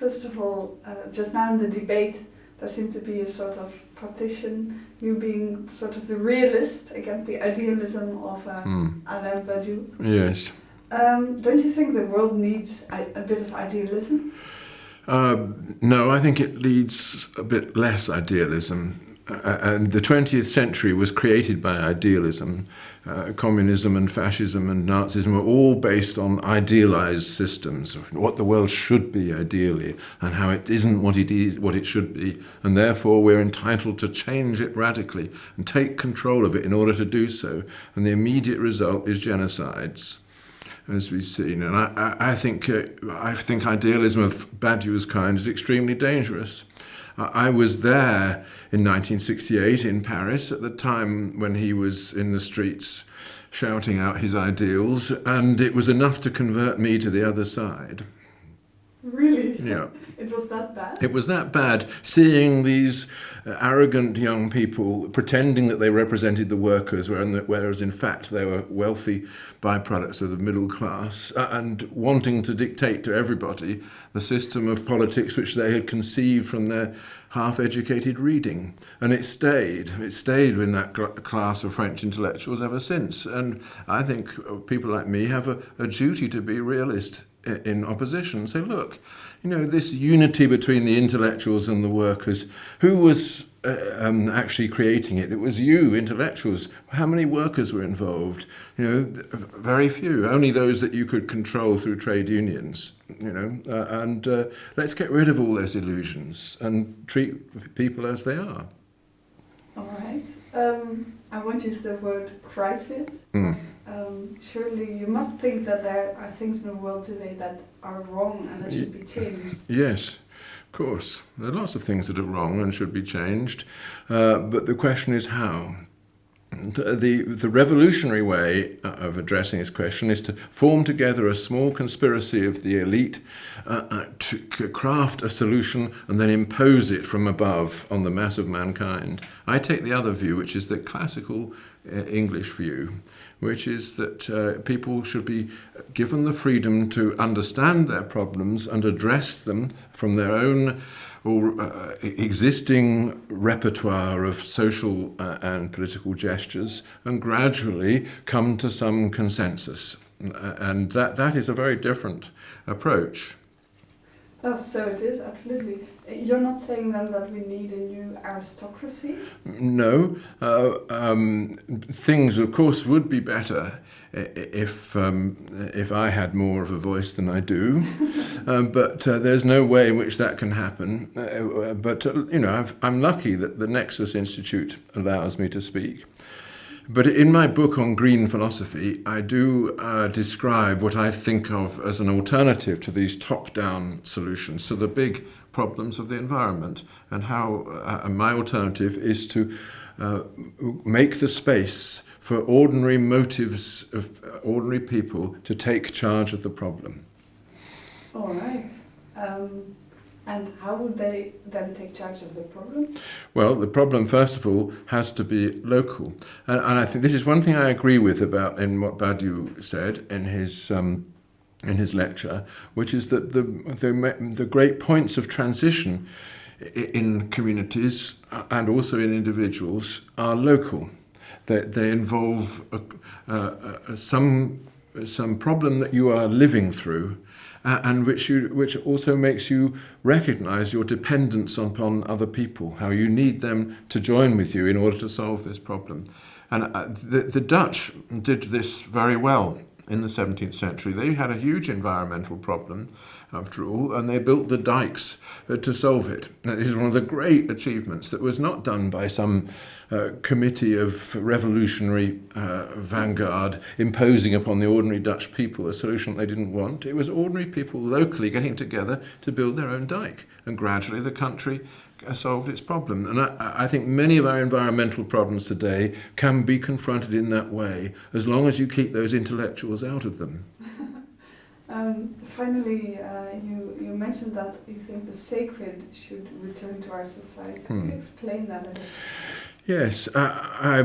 First of all, uh, just now in the debate, there seemed to be a sort of partition, you being sort of the realist against the idealism of uh, mm. Alain Badiou. Yes. Um, don't you think the world needs a, a bit of idealism? Uh, no, I think it needs a bit less idealism. Uh, and the 20th century was created by idealism. Uh, communism and fascism and Nazism were all based on idealized systems, what the world should be ideally, and how it isn't what it is, what it should be, and therefore we're entitled to change it radically and take control of it in order to do so. And the immediate result is genocides as we've seen. And I, I, think, uh, I think idealism of Badiou's kind is extremely dangerous. I was there in 1968 in Paris at the time when he was in the streets shouting out his ideals, and it was enough to convert me to the other side. Really? Yeah. It was that bad? It was that bad, seeing these uh, arrogant young people pretending that they represented the workers, whereas in fact they were wealthy byproducts of the middle class, uh, and wanting to dictate to everybody the system of politics which they had conceived from their half-educated reading. And it stayed. It stayed in that cl class of French intellectuals ever since. And I think uh, people like me have a, a duty to be realist in opposition say, look, you know, this unity between the intellectuals and the workers, who was uh, um, actually creating it? It was you, intellectuals. How many workers were involved? You know, very few, only those that you could control through trade unions, you know, uh, and uh, let's get rid of all those illusions and treat people as they are. All right. Um, I won't use the word crisis. Mm. Um, surely you must think that there are things in the world today that are wrong and that should be changed. Yes, of course. There are lots of things that are wrong and should be changed. Uh, but the question is how. The, the revolutionary way uh, of addressing this question is to form together a small conspiracy of the elite uh, uh, to craft a solution and then impose it from above on the mass of mankind. I take the other view, which is the classical English view, which is that uh, people should be given the freedom to understand their problems and address them from their own or uh, existing repertoire of social uh, and political gestures and gradually come to some consensus. Uh, and that, that is a very different approach. Oh, so it is, absolutely. You're not saying then that we need a new aristocracy? No. Uh, um, things, of course, would be better if um, if I had more of a voice than I do, um, but uh, there's no way in which that can happen. Uh, but uh, you know, i am lucky that the Nexus Institute allows me to speak. But in my book on green philosophy, I do uh, describe what I think of as an alternative to these top-down solutions to the big problems of the environment, and how uh, my alternative is to uh, make the space for ordinary motives of ordinary people to take charge of the problem. All right. Um, and how would they then take charge of the problem? Well, the problem, first of all, has to be local. And, and I think this is one thing I agree with about in what Badiou said in his um, in his lecture, which is that the, the, the great points of transition in communities and also in individuals are local. They, they involve a, a, some, some problem that you are living through uh, and which, you, which also makes you recognize your dependence upon other people, how you need them to join with you in order to solve this problem. And uh, the, the Dutch did this very well in the 17th century. They had a huge environmental problem, after all, and they built the dikes uh, to solve it. That is one of the great achievements that was not done by some uh, committee of revolutionary uh, vanguard imposing upon the ordinary Dutch people a solution they didn't want. It was ordinary people locally getting together to build their own dike, and gradually the country solved its problem. And I, I, think many of our environmental problems today can be confronted in that way, as long as you keep those intellectuals out of them. um, finally, uh, you, you mentioned that you think the sacred should return to our society. Can hmm. you explain that a bit? Yes. I,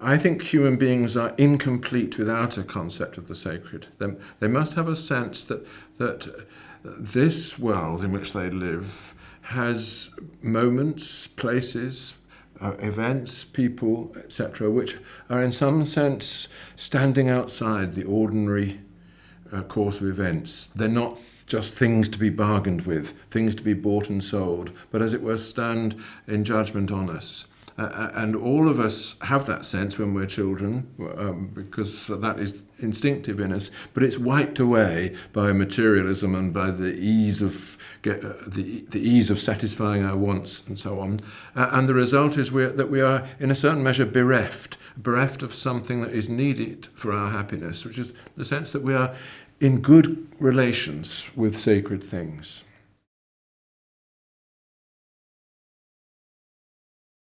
I, I think human beings are incomplete without a concept of the sacred. They, they must have a sense that, that this world in which they live has moments, places, uh, events, people, etc., which are in some sense standing outside the ordinary uh, course of events. They're not just things to be bargained with, things to be bought and sold, but as it were, stand in judgment on us. Uh, and all of us have that sense when we're children, um, because that is instinctive in us. But it's wiped away by materialism and by the ease of get, uh, the the ease of satisfying our wants and so on. Uh, and the result is we're, that we are, in a certain measure, bereft, bereft of something that is needed for our happiness, which is the sense that we are in good relations with sacred things.